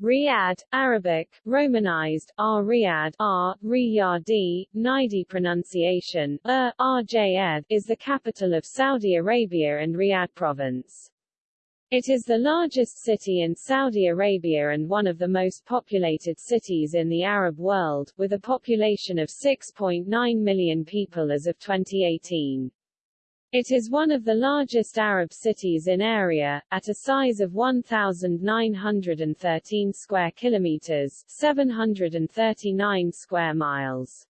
Riyadh, Arabic, Romanized, R Riyadh, R, Riyadi, Najdi pronunciation, R, Rjad, is the capital of Saudi Arabia and Riyadh province. It is the largest city in Saudi Arabia and one of the most populated cities in the Arab world, with a population of 6.9 million people as of 2018. It is one of the largest Arab cities in area, at a size of 1,913 square kilometers 739 square miles.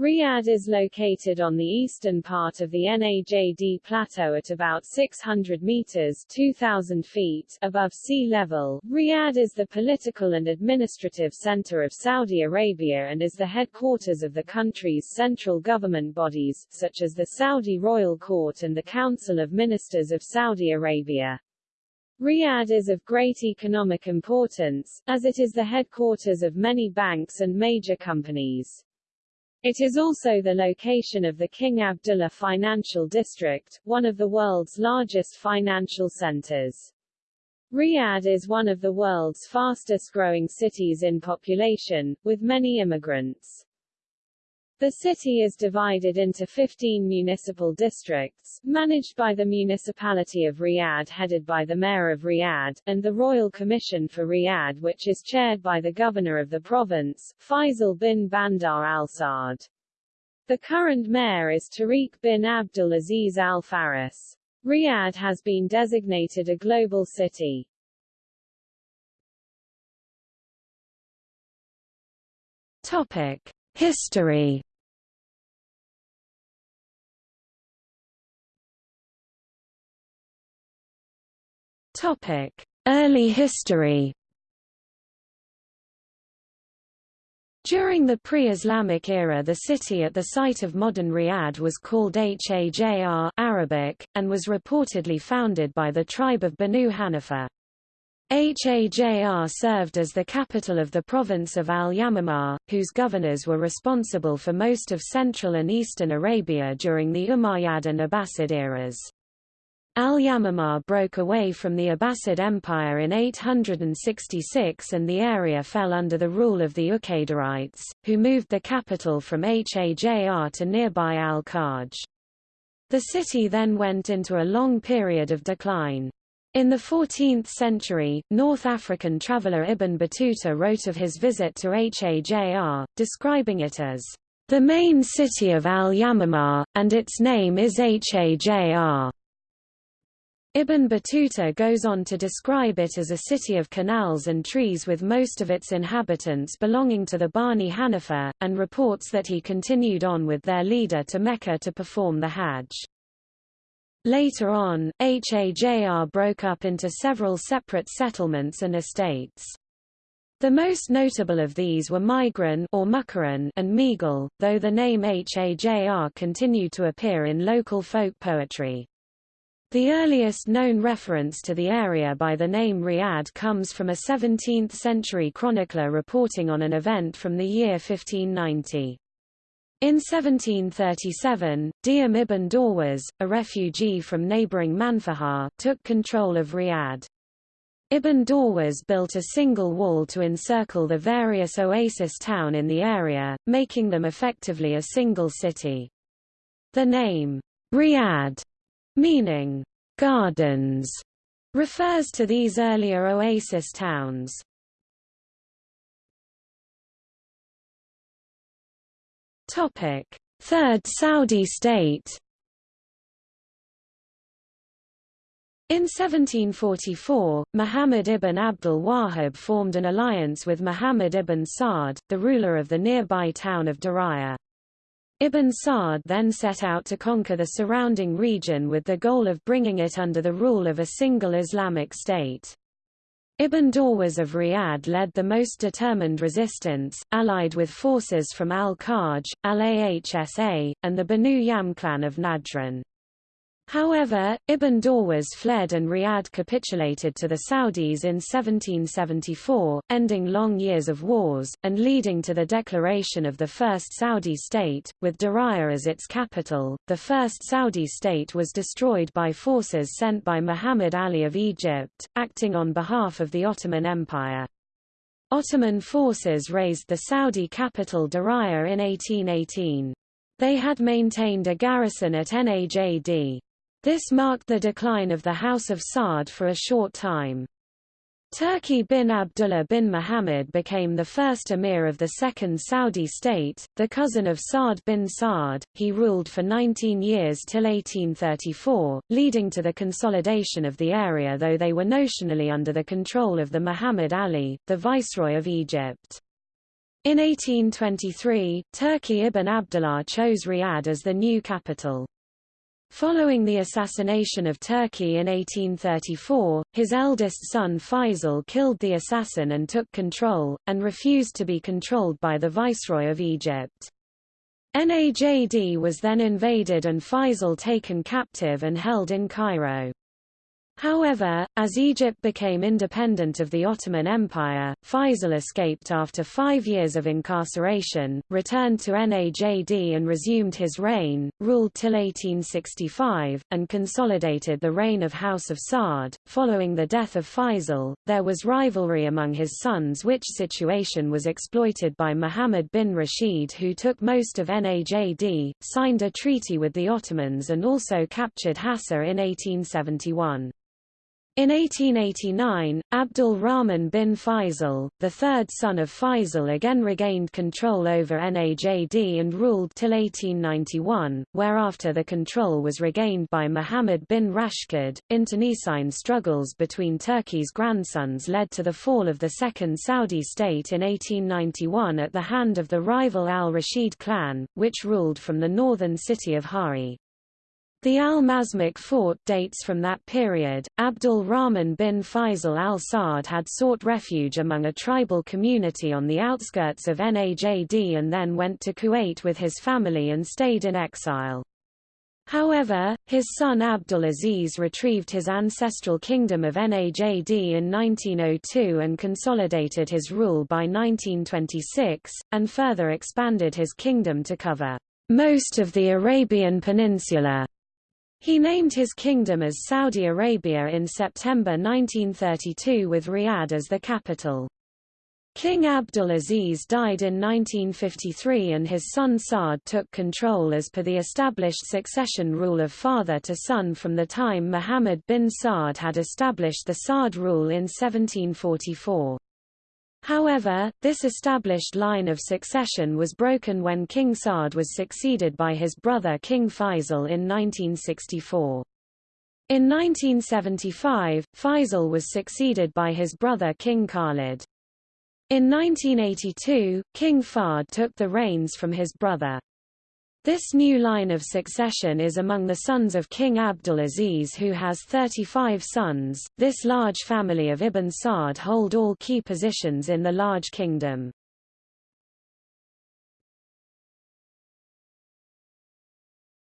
Riyadh is located on the eastern part of the Najd Plateau at about 600 meters 2,000 feet above sea level. Riyadh is the political and administrative center of Saudi Arabia and is the headquarters of the country's central government bodies, such as the Saudi Royal Court and the Council of Ministers of Saudi Arabia. Riyadh is of great economic importance, as it is the headquarters of many banks and major companies. It is also the location of the King Abdullah Financial District, one of the world's largest financial centers. Riyadh is one of the world's fastest-growing cities in population, with many immigrants. The city is divided into 15 municipal districts, managed by the municipality of Riyadh headed by the mayor of Riyadh, and the Royal Commission for Riyadh which is chaired by the governor of the province, Faisal bin Bandar Al Saud. The current mayor is Tariq bin Abdul Aziz Al Faris. Riyadh has been designated a global city. Topic. History Early history. During the pre-Islamic era the city at the site of modern Riyadh was called Hajr Arabic, and was reportedly founded by the tribe of Banu Hanifa. Hajr served as the capital of the province of Al-Yamamah, whose governors were responsible for most of central and eastern Arabia during the Umayyad and Abbasid eras. Al-Yamamah broke away from the Abbasid Empire in 866 and the area fell under the rule of the Uqaydarites, who moved the capital from Hajr to nearby Al-Kharj. The city then went into a long period of decline. In the 14th century, North African traveller Ibn Battuta wrote of his visit to Hajr, describing it as the main city of Al-Yamamah, and its name is Hajr. Ibn Battuta goes on to describe it as a city of canals and trees with most of its inhabitants belonging to the Bani Hanifa, and reports that he continued on with their leader to Mecca to perform the Hajj. Later on, Hajr broke up into several separate settlements and estates. The most notable of these were Migran or Mukran and Megal, though the name Hajr continued to appear in local folk poetry. The earliest known reference to the area by the name Riyadh comes from a 17th-century chronicler reporting on an event from the year 1590. In 1737, Diyam ibn Dawaz, a refugee from neighboring Manfahar, took control of Riyadh. Ibn Dawaz built a single wall to encircle the various oasis town in the area, making them effectively a single city. The name, Riyadh, meaning gardens, refers to these earlier oasis towns. Topic: Third Saudi state. In 1744, Muhammad ibn Abdul Wahhab formed an alliance with Muhammad ibn Saud, the ruler of the nearby town of Diriyah. Ibn Saud then set out to conquer the surrounding region with the goal of bringing it under the rule of a single Islamic state. Ibn Dawaz of Riyadh led the most determined resistance, allied with forces from Al-Kharj, Al-Ahsa, and the Banu Yam clan of Najran. However, Ibn Dawaz fled and Riyadh capitulated to the Saudis in 1774, ending long years of wars, and leading to the declaration of the First Saudi state, with Diriyah as its capital. The First Saudi state was destroyed by forces sent by Muhammad Ali of Egypt, acting on behalf of the Ottoman Empire. Ottoman forces razed the Saudi capital Diriyah in 1818. They had maintained a garrison at Najd. This marked the decline of the House of Saud for a short time. Turki bin Abdullah bin Muhammad became the first emir of the Second Saudi state, the cousin of Saud bin Saud. He ruled for 19 years till 1834, leading to the consolidation of the area though they were notionally under the control of the Muhammad Ali, the viceroy of Egypt. In 1823, Turki ibn Abdullah chose Riyadh as the new capital. Following the assassination of Turki in 1834, his eldest son Faisal killed the assassin and took control, and refused to be controlled by the Viceroy of Egypt. Najd was then invaded and Faisal taken captive and held in Cairo. However, as Egypt became independent of the Ottoman Empire, Faisal escaped after five years of incarceration, returned to Najd and resumed his reign, ruled till 1865, and consolidated the reign of House of Saud. Following the death of Faisal, there was rivalry among his sons which situation was exploited by Muhammad bin Rashid who took most of Najd, signed a treaty with the Ottomans and also captured Hassa in 1871. In 1889, Abdul Rahman bin Faisal, the third son of Faisal again regained control over Najd and ruled till 1891, whereafter the control was regained by Muhammad bin Rashid. Internecine struggles between Turki's grandsons led to the fall of the Second Saudi state in 1891 at the hand of the rival al-Rashid clan, which ruled from the northern city of Hari. The Al-Mazmak fort dates from that period. Abdul Rahman bin Faisal al-Saud had sought refuge among a tribal community on the outskirts of Najd and then went to Kuwait with his family and stayed in exile. However, his son Abdul Aziz retrieved his ancestral kingdom of Najd in 1902 and consolidated his rule by 1926, and further expanded his kingdom to cover most of the Arabian Peninsula. He named his kingdom as Saudi Arabia in September 1932 with Riyadh as the capital. King Abdul Aziz died in 1953 and his son Saud took control as per the established succession rule of father to son from the time Muhammad bin Saud had established the Saud rule in 1744. However, this established line of succession was broken when King Saud was succeeded by his brother King Faisal in 1964. In 1975, Faisal was succeeded by his brother King Khalid. In 1982, King Fahd took the reins from his brother. This new line of succession is among the sons of King Abdul Aziz who has 35 sons. This large family of Ibn Saud hold all key positions in the large kingdom.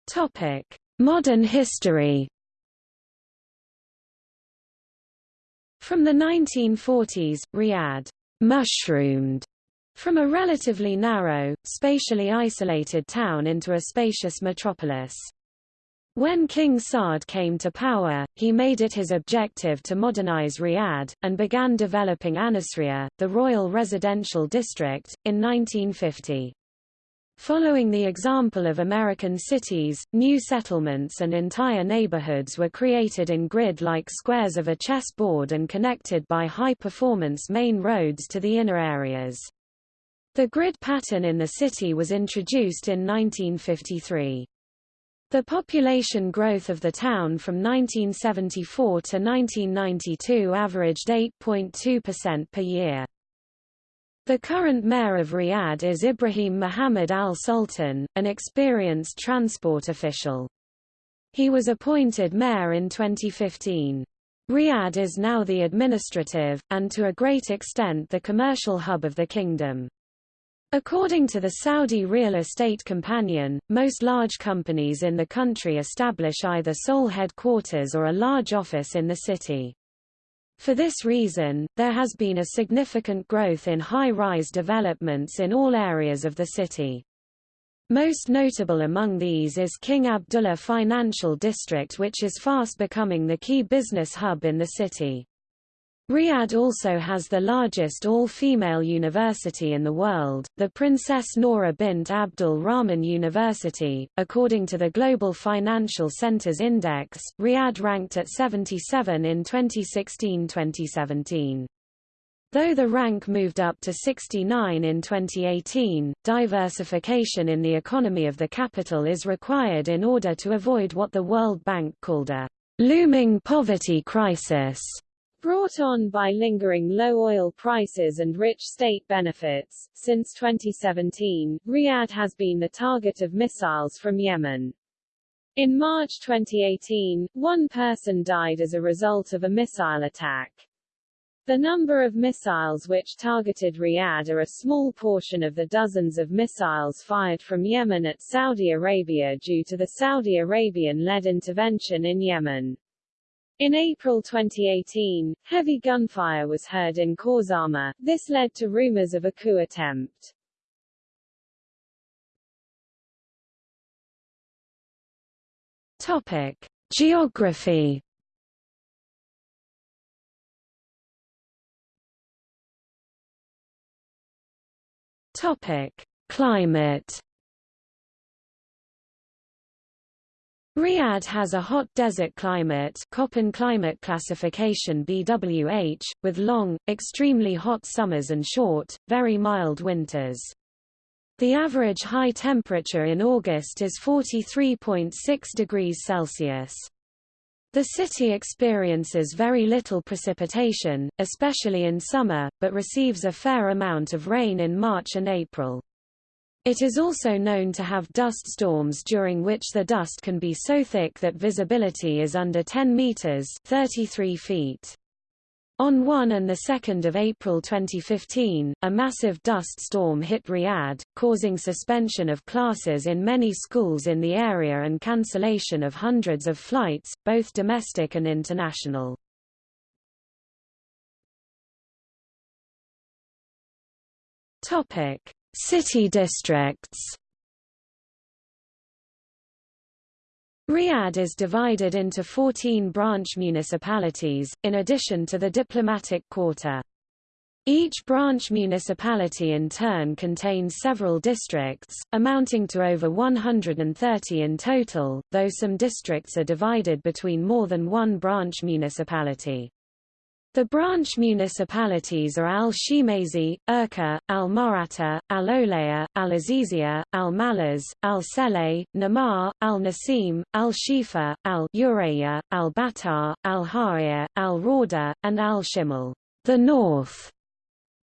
Topic: Modern history. From the 1940s, Riyadh mushroomed from a relatively narrow, spatially isolated town into a spacious metropolis. When King Saud came to power, he made it his objective to modernize Riyadh, and began developing Anasriya, the royal residential district, in 1950. Following the example of American cities, new settlements and entire neighborhoods were created in grid-like squares of a chessboard and connected by high-performance main roads to the inner areas. The grid pattern in the city was introduced in 1953. The population growth of the town from 1974 to 1992 averaged 8.2% per year. The current mayor of Riyadh is Ibrahim Muhammad Al Sultan, an experienced transport official. He was appointed mayor in 2015. Riyadh is now the administrative, and to a great extent the commercial hub of the kingdom. According to the Saudi Real Estate Companion, most large companies in the country establish either sole headquarters or a large office in the city. For this reason, there has been a significant growth in high-rise developments in all areas of the city. Most notable among these is King Abdullah Financial District which is fast becoming the key business hub in the city. Riyadh also has the largest all-female university in the world, the Princess Nora bint Abdul Rahman University. According to the Global Financial Centers Index, Riyadh ranked at 77 in 2016-2017. Though the rank moved up to 69 in 2018, diversification in the economy of the capital is required in order to avoid what the World Bank called a looming poverty crisis. Brought on by lingering low oil prices and rich state benefits, since 2017, Riyadh has been the target of missiles from Yemen. In March 2018, one person died as a result of a missile attack. The number of missiles which targeted Riyadh are a small portion of the dozens of missiles fired from Yemen at Saudi Arabia due to the Saudi Arabian-led intervention in Yemen. In April 2018, heavy gunfire was heard in Khorramshahr. This led to rumors of a coup attempt. Topic: Geography. Topic: Climate. Riyadh has a hot desert climate Köppen climate classification BWH, with long, extremely hot summers and short, very mild winters. The average high temperature in August is 43.6 degrees Celsius. The city experiences very little precipitation, especially in summer, but receives a fair amount of rain in March and April. It is also known to have dust storms during which the dust can be so thick that visibility is under 10 meters 33 feet. On 1 and 2 April 2015, a massive dust storm hit Riyadh, causing suspension of classes in many schools in the area and cancellation of hundreds of flights, both domestic and international. Topic: City districts Riyadh is divided into 14 branch municipalities, in addition to the diplomatic quarter. Each branch municipality in turn contains several districts, amounting to over 130 in total, though some districts are divided between more than one branch municipality. The branch municipalities are Al-Shimazi, Urqa, Al-Marata, Al-Olaya, Al-Azizia, Al-Malaz, Al-Seleh, Namar, Al-Nasim, Al-Shifa, Al-Uraya, Al-Batar, Al-Haya, Al-Rauda, and Al-Shimal. The North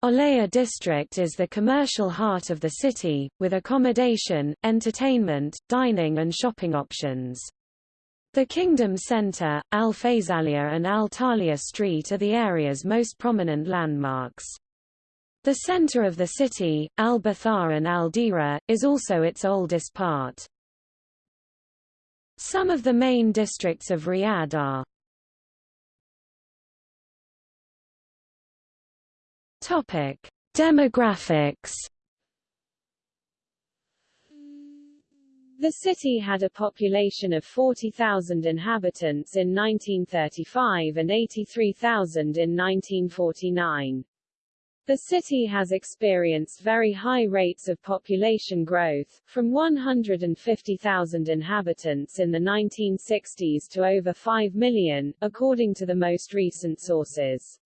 Olaya district is the commercial heart of the city, with accommodation, entertainment, dining and shopping options. The Kingdom Centre, Al Faisalia and Al Talia Street are the area's most prominent landmarks. The centre of the city, Al Bathar and Al Dira, is also its oldest part. Some of the main districts of Riyadh are Demographics The city had a population of 40,000 inhabitants in 1935 and 83,000 in 1949. The city has experienced very high rates of population growth, from 150,000 inhabitants in the 1960s to over 5 million, according to the most recent sources.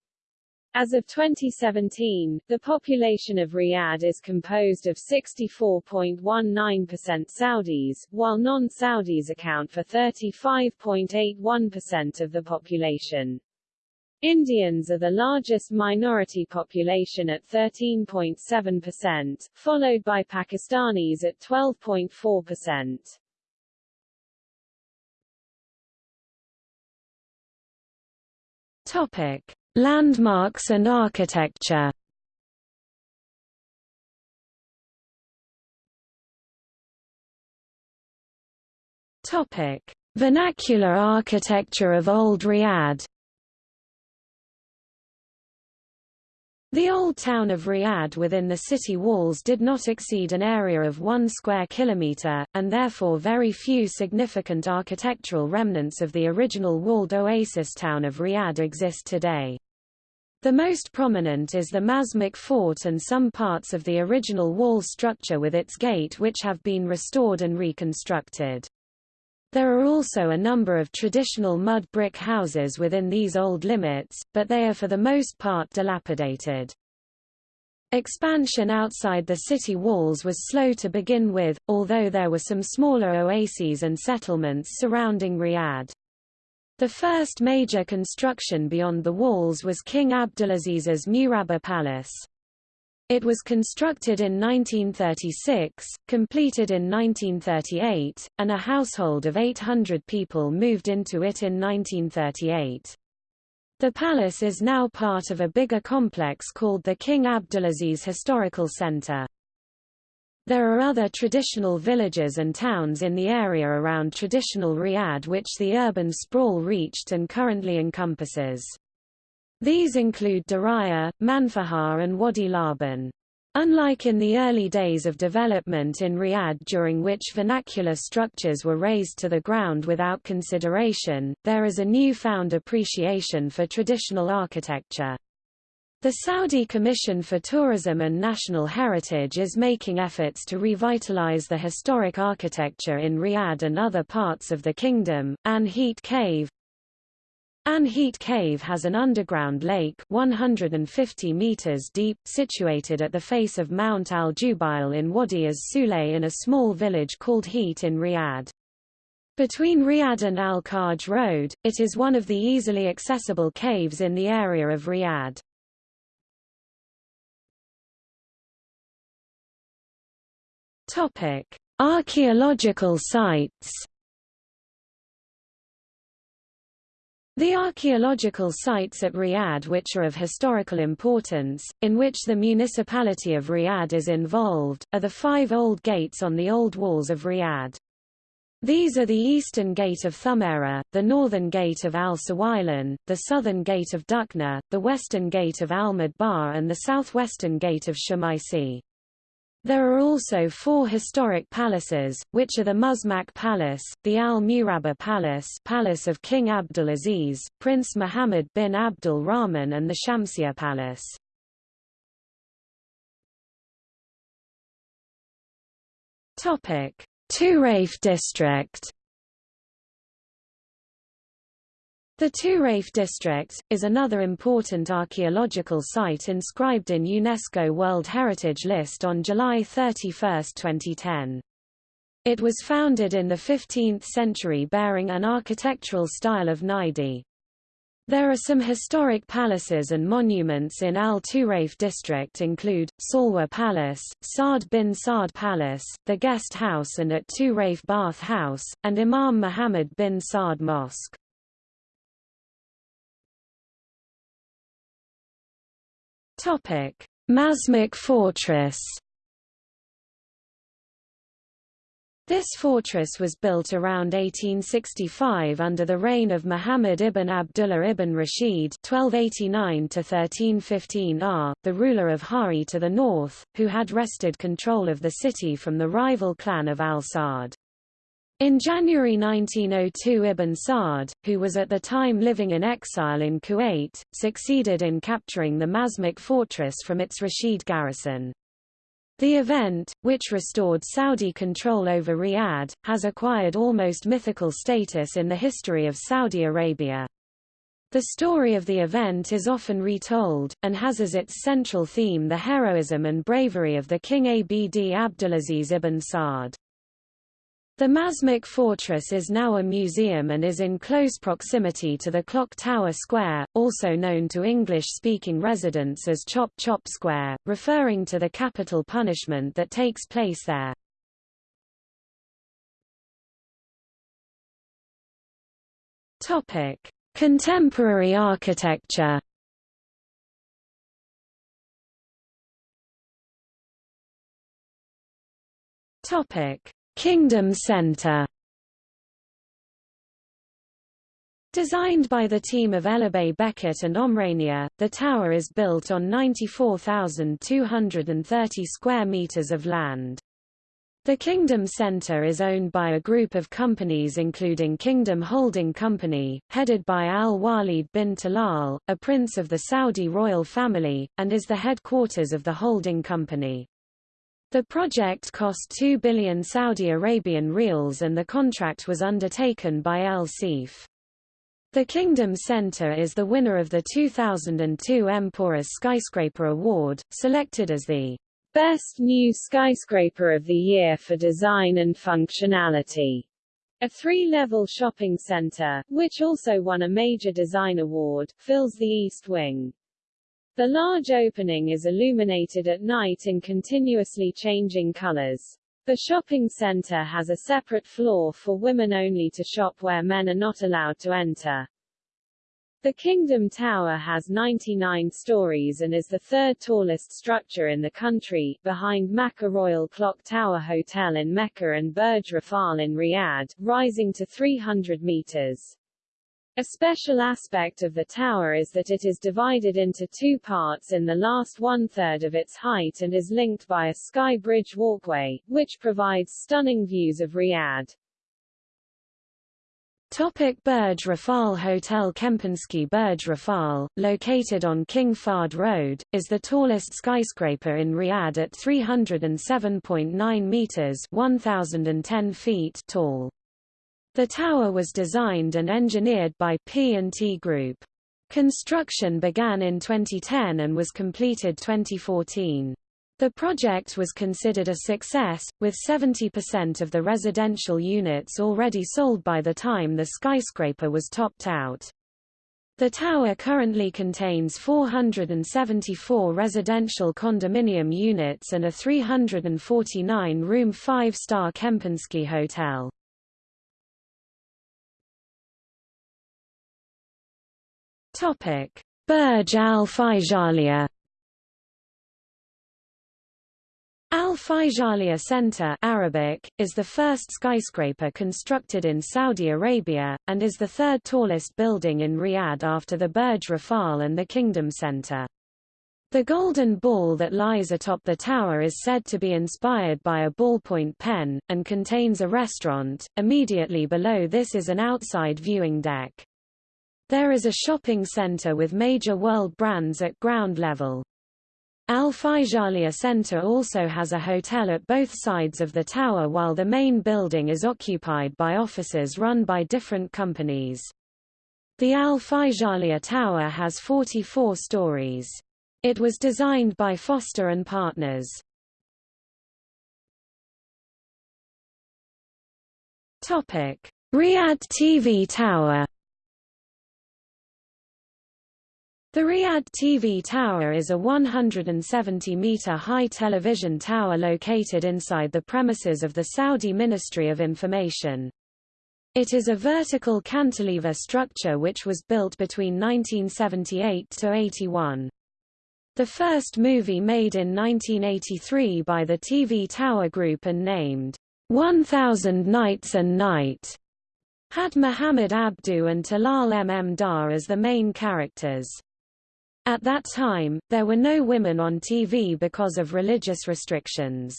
As of 2017, the population of Riyadh is composed of 64.19% Saudis, while non-Saudis account for 35.81% of the population. Indians are the largest minority population at 13.7%, followed by Pakistanis at 12.4%. Topic: Landmarks and architecture. Vernacular architecture of Old Riyadh The old town of Riyadh within the city walls did not exceed an area of one square kilometre, and therefore very few significant architectural remnants of the original walled oasis town of Riyadh exist today. The most prominent is the Mazmak Fort and some parts of the original wall structure with its gate which have been restored and reconstructed. There are also a number of traditional mud brick houses within these old limits, but they are for the most part dilapidated. Expansion outside the city walls was slow to begin with, although there were some smaller oases and settlements surrounding Riyadh. The first major construction beyond the walls was King Abdulaziz's Murabba Palace. It was constructed in 1936, completed in 1938, and a household of 800 people moved into it in 1938. The palace is now part of a bigger complex called the King Abdulaziz Historical Center. There are other traditional villages and towns in the area around traditional Riyadh which the urban sprawl reached and currently encompasses. These include Diriyah, Manfahar and Wadi Laban. Unlike in the early days of development in Riyadh during which vernacular structures were razed to the ground without consideration, there is a newfound appreciation for traditional architecture. The Saudi Commission for Tourism and National Heritage is making efforts to revitalize the historic architecture in Riyadh and other parts of the kingdom. An Heat Cave, an Heat Cave has an underground lake 150 meters deep, situated at the face of Mount Al-Jubail in Wadi as-Sulay in a small village called Heat in Riyadh. Between Riyadh and Al-Kharj Road, it is one of the easily accessible caves in the area of Riyadh. Topic: Archaeological sites The archaeological sites at Riyadh which are of historical importance, in which the municipality of Riyadh is involved, are the five old gates on the old walls of Riyadh. These are the eastern gate of Thumaira, the northern gate of Al-Sawailan, the southern gate of Dukna, the western gate of Al-Madbar and the southwestern gate of Shumaisi. There are also four historic palaces, which are the Mazmak Palace, the Al-Murabba Palace Palace of King Abdulaziz, Prince Muhammad bin Abdul Rahman and the Shamsia Palace. Turayf district The Turayf district, is another important archaeological site inscribed in UNESCO World Heritage List on July 31, 2010. It was founded in the 15th century bearing an architectural style of Najdi. There are some historic palaces and monuments in Al-Turayf district include, Salwa Palace, Saad bin Saad Palace, the Guest House and at Turayf Bath House, and Imam Muhammad bin Saud Mosque. Topic: Mazmak Fortress. This fortress was built around 1865 under the reign of Muhammad ibn Abdullah ibn Rashid (1289–1315 R), the ruler of Hari to the north, who had wrested control of the city from the rival clan of Al-Saud. In January 1902 Ibn Saud, who was at the time living in exile in Kuwait, succeeded in capturing the Mazmak fortress from its Rashid garrison. The event, which restored Saudi control over Riyadh, has acquired almost mythical status in the history of Saudi Arabia. The story of the event is often retold, and has as its central theme the heroism and bravery of the King Abd Abdulaziz ibn Saud. The Mazmak Fortress is now a museum and is in close proximity to the Clock Tower Square, also known to English-speaking residents as Chop Chop Square, referring to the capital punishment that takes place there. Topic: Contemporary architecture. Topic: Kingdom Center Designed by the team of Ellerbe Becket and Omrania, the tower is built on 94,230 square meters of land. The Kingdom Center is owned by a group of companies including Kingdom Holding Company, headed by Al-Walid bin Talal, a prince of the Saudi royal family, and is the headquarters of the holding company. The project cost 2 billion Saudi Arabian riyals and the contract was undertaken by El Seif. The Kingdom Center is the winner of the 2002 Emporis Skyscraper Award, selected as the Best New Skyscraper of the Year for Design and Functionality. A three-level shopping center, which also won a major design award, fills the east wing. The large opening is illuminated at night in continuously changing colors. The shopping center has a separate floor for women only to shop where men are not allowed to enter. The Kingdom Tower has 99 stories and is the third tallest structure in the country, behind Makkah Royal Clock Tower Hotel in Mecca and Burj Rafal in Riyadh, rising to 300 meters. A special aspect of the tower is that it is divided into two parts in the last one-third of its height and is linked by a sky bridge walkway, which provides stunning views of Riyadh. Topic Burj Rafal Hotel Kempinski Burj Rafal, located on King Fahd Road, is the tallest skyscraper in Riyadh at 307.9 meters 1,010 feet tall. The tower was designed and engineered by P&T Group. Construction began in 2010 and was completed 2014. The project was considered a success, with 70% of the residential units already sold by the time the skyscraper was topped out. The tower currently contains 474 residential condominium units and a 349-room five-star Kempinski hotel. Topic: Burj Al Faisaliah. Al Faisaliah Center Arabic, is the first skyscraper constructed in Saudi Arabia, and is the third tallest building in Riyadh after the Burj Rafal and the Kingdom Center. The golden ball that lies atop the tower is said to be inspired by a ballpoint pen, and contains a restaurant. Immediately below this is an outside viewing deck. There is a shopping center with major world brands at ground level. Al Faisaliah Center also has a hotel at both sides of the tower while the main building is occupied by offices run by different companies. The Al Faisaliah Tower has 44 stories. It was designed by Foster and Partners. Topic: Riyadh TV Tower The Riyadh TV Tower is a 170-meter-high television tower located inside the premises of the Saudi Ministry of Information. It is a vertical cantilever structure which was built between 1978 to 81. The first movie made in 1983 by the TV Tower Group and named 1000 Nights and Night had Muhammad Abdu and Talal Maddah as the main characters. At that time, there were no women on TV because of religious restrictions.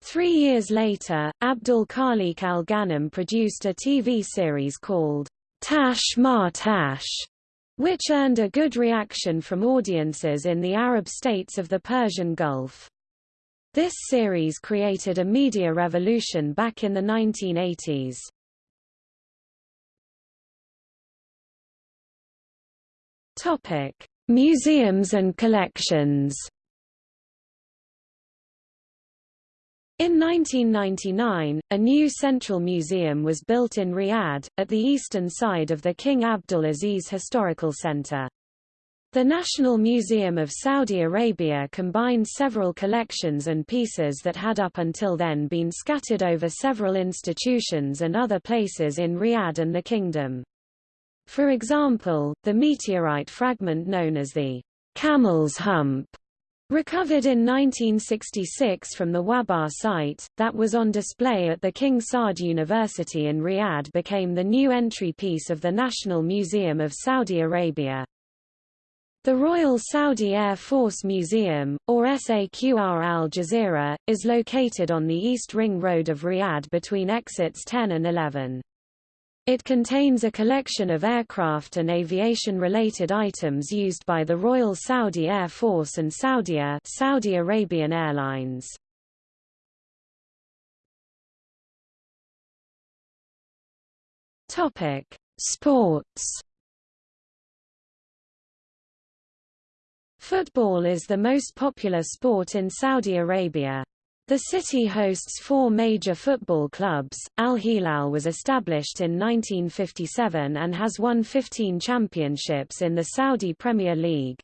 Three years later, Abdul Khaliq al-Ghanem produced a TV series called Tash Ma Tash, which earned a good reaction from audiences in the Arab states of the Persian Gulf. This series created a media revolution back in the 1980s. Topic: Museums and collections In 1999, a new central museum was built in Riyadh, at the eastern side of the King Abdul Aziz Historical Center. The National Museum of Saudi Arabia combines several collections and pieces that had up until then been scattered over several institutions and other places in Riyadh and the Kingdom. For example, the meteorite fragment known as the Camel's Hump Recovered in 1966 from the Wabar site, that was on display at the King Saud University in Riyadh became the new entry piece of the National Museum of Saudi Arabia. The Royal Saudi Air Force Museum, or SAQR Al Jazeera, is located on the East Ring Road of Riyadh between exits 10 and 11. It contains a collection of aircraft and aviation-related items used by the Royal Saudi Air Force and Saudia Saudi Arabian Airlines. Topic: Sports Football is the most popular sport in Saudi Arabia. The city hosts four major football clubs. Al Hilal was established in 1957 and has won 15 championships in the Saudi Premier League.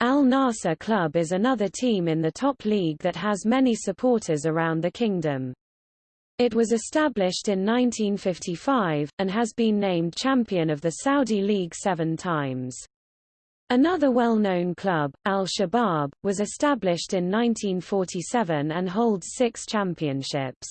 Al Nassr Club is another team in the top league that has many supporters around the kingdom. It was established in 1955, and has been named champion of the Saudi League seven times. Another well-known club, Al-Shabaab, was established in 1947 and holds six championships.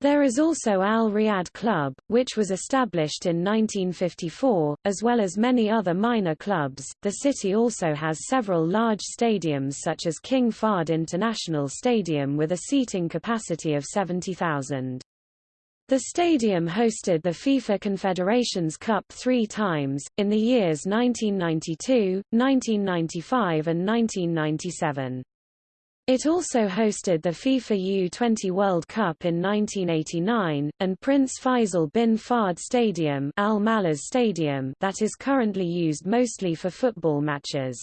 There is also Al Riyadh Club, which was established in 1954, as well as many other minor clubs. The city also has several large stadiums such as King Fahd International Stadium with a seating capacity of 70,000. The stadium hosted the FIFA Confederations Cup three times, in the years 1992, 1995 and 1997. It also hosted the FIFA U20 World Cup in 1989, and Prince Faisal bin Fahd Stadium, Al Malaz Stadium that is currently used mostly for football matches.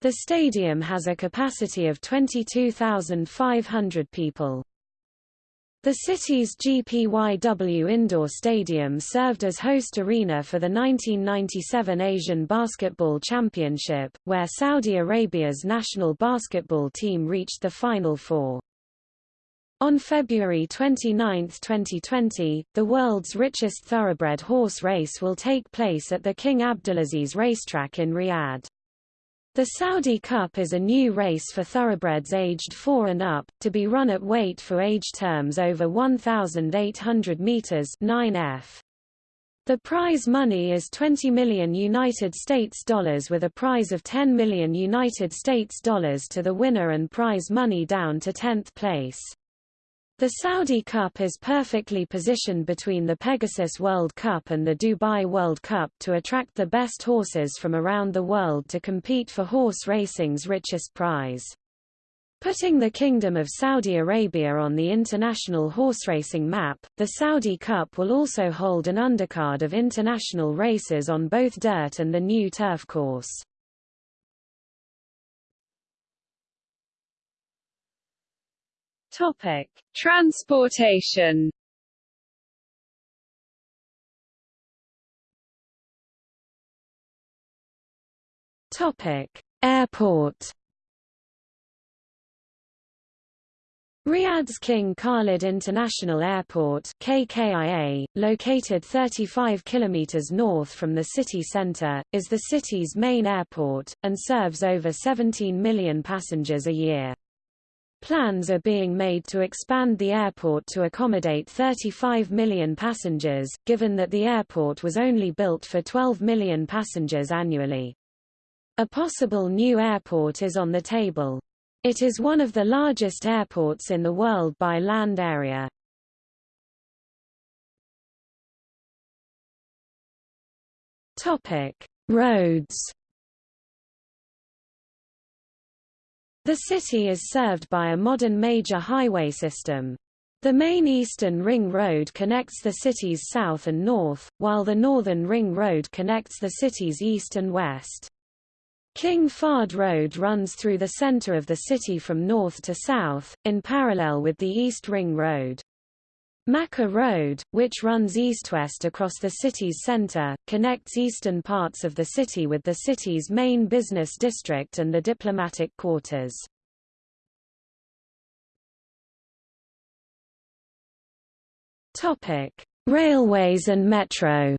The stadium has a capacity of 22,500 people. The city's GPYW Indoor Stadium served as host arena for the 1997 Asian Basketball Championship, where Saudi Arabia's national basketball team reached the Final Four. On February 29, 2020, the world's richest thoroughbred horse race will take place at the King Abdulaziz racetrack in Riyadh. The Saudi Cup is a new race for thoroughbreds aged 4 and up, to be run at weight for age terms over 1,800 meters 9f. The prize money is 20 million United States dollars with a prize of 10 million United States dollars to the winner and prize money down to 10th place. The Saudi Cup is perfectly positioned between the Pegasus World Cup and the Dubai World Cup to attract the best horses from around the world to compete for horse racing's richest prize. Putting the Kingdom of Saudi Arabia on the international horse racing map, the Saudi Cup will also hold an undercard of international races on both dirt and the new turf course. Topic: Transportation. Topic: Airport. Riyadh's King Khalid International Airport KKIA, located 35 kilometers north from the city center, is the city's main airport, and serves over 17 million passengers a year. Plans are being made to expand the airport to accommodate 35 million passengers, given that the airport was only built for 12 million passengers annually. A possible new airport is on the table. It is one of the largest airports in the world by land area. Topic: Roads The city is served by a modern major highway system. The main Eastern Ring Road connects the city's south and north, while the Northern Ring Road connects the city's east and west. King Fahd Road runs through the center of the city from north to south, in parallel with the East Ring Road. Makkah Road, which runs east-west across the city's center, connects eastern parts of the city with the city's main business district and the diplomatic quarters. Topic: Railways and metro.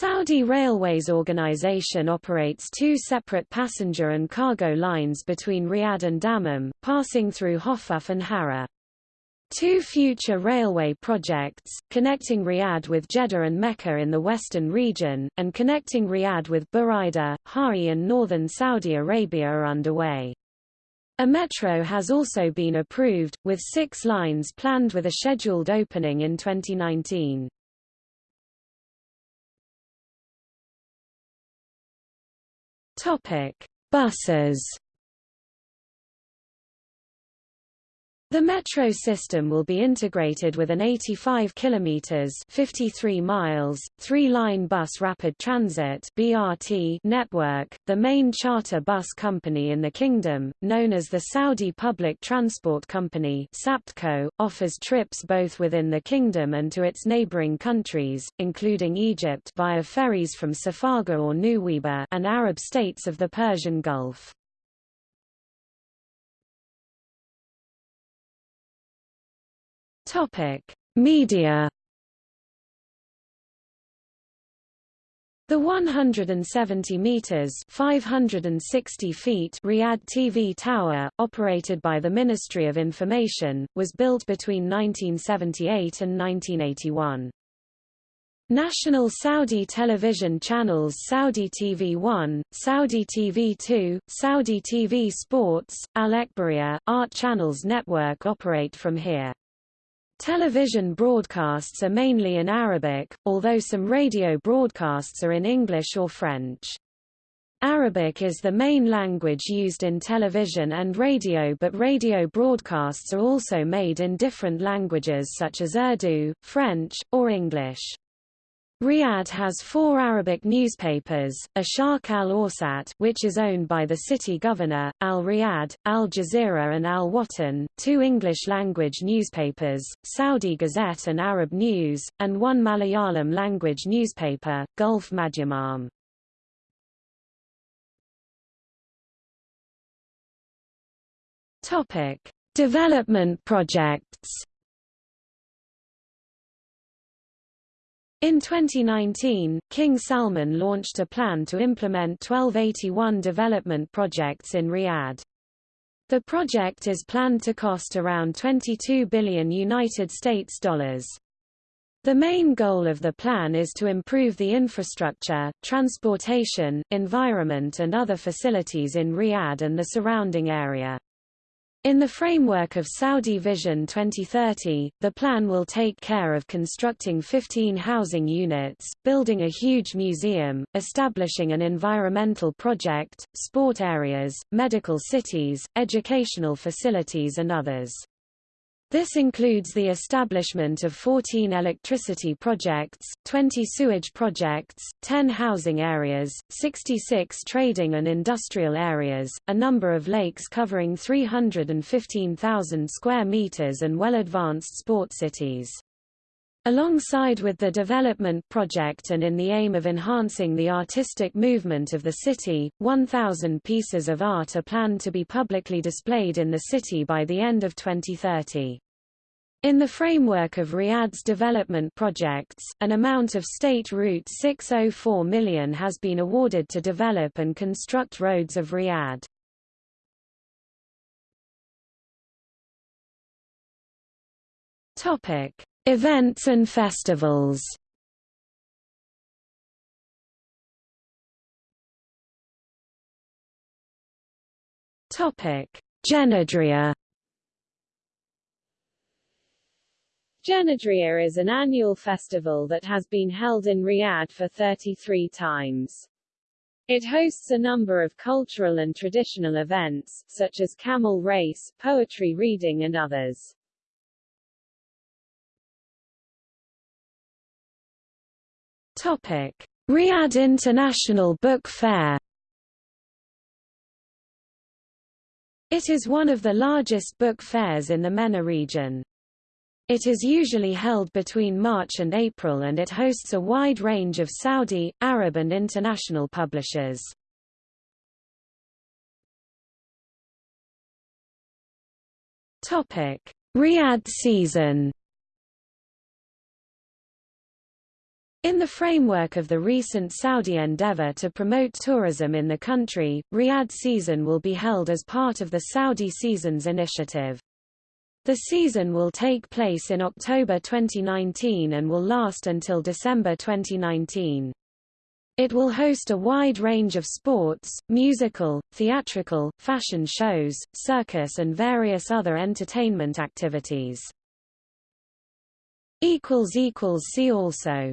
Saudi Railways Organization operates two separate passenger and cargo lines between Riyadh and Dammam, passing through Hofuf and Hara. Two future railway projects, connecting Riyadh with Jeddah and Mecca in the western region, and connecting Riyadh with Buraida, Hai and northern Saudi Arabia are underway. A metro has also been approved, with six lines planned with a scheduled opening in 2019. Buses The metro system will be integrated with an 85 kilometers 53 miles three-line bus rapid transit BRT network, the main charter bus company in the kingdom, known as the Saudi Public Transport Company SAPTCO, offers trips both within the kingdom and to its neighboring countries, including Egypt via ferries from Safaga or Nuweiba and Arab states of the Persian Gulf. Topic: Media. The 170 meters (560 feet) Riyadh TV tower, operated by the Ministry of Information, was built between 1978 and 1981. National Saudi television channels Saudi TV 1, Saudi TV 2, Saudi TV Sports, Al Ekhbariya, Art Channels Network operate from here. Television broadcasts are mainly in Arabic, although some radio broadcasts are in English or French. Arabic is the main language used in television and radio but radio broadcasts are also made in different languages such as Urdu, French, or English. Riyadh has four Arabic newspapers, Asharq al-Awsat which is owned by the city governor, Al-Riyadh, Al Jazeera and Al Watan, two English-language newspapers, Saudi Gazette and Arab News, and one Malayalam-language newspaper, Gulf Madhyamam. Development projects In 2019, King Salman launched a plan to implement 1281 development projects in Riyadh. The project is planned to cost around 22 billion United States dollars. The main goal of the plan is to improve the infrastructure, transportation, environment and other facilities in Riyadh and the surrounding area. In the framework of Saudi Vision 2030, the plan will take care of constructing 15 housing units, building a huge museum, establishing an environmental project, sport areas, medical cities, educational facilities and others. This includes the establishment of 14 electricity projects, 20 sewage projects, 10 housing areas, 66 trading and industrial areas, a number of lakes covering 315,000 square meters and well-advanced sport cities. Alongside with the development project and in the aim of enhancing the artistic movement of the city, 1,000 pieces of art are planned to be publicly displayed in the city by the end of 2030. In the framework of Riyadh's development projects, an amount of State Route 604 million has been awarded to develop and construct roads of Riyadh. Topic: Events and festivals. Topic: Janadriyah Janadriyah is an annual festival that has been held in Riyadh for 33 times. It hosts a number of cultural and traditional events, such as camel race, poetry reading and others. Topic. Riyadh International Book Fair It is one of the largest book fairs in the MENA region. It is usually held between March and April and it hosts a wide range of Saudi, Arab and international publishers. Riyadh season In the framework of the recent Saudi endeavor to promote tourism in the country, Riyadh season will be held as part of the Saudi Seasons Initiative. The season will take place in October 2019 and will last until December 2019. It will host a wide range of sports, musical, theatrical, fashion shows, circus and various other entertainment activities. See also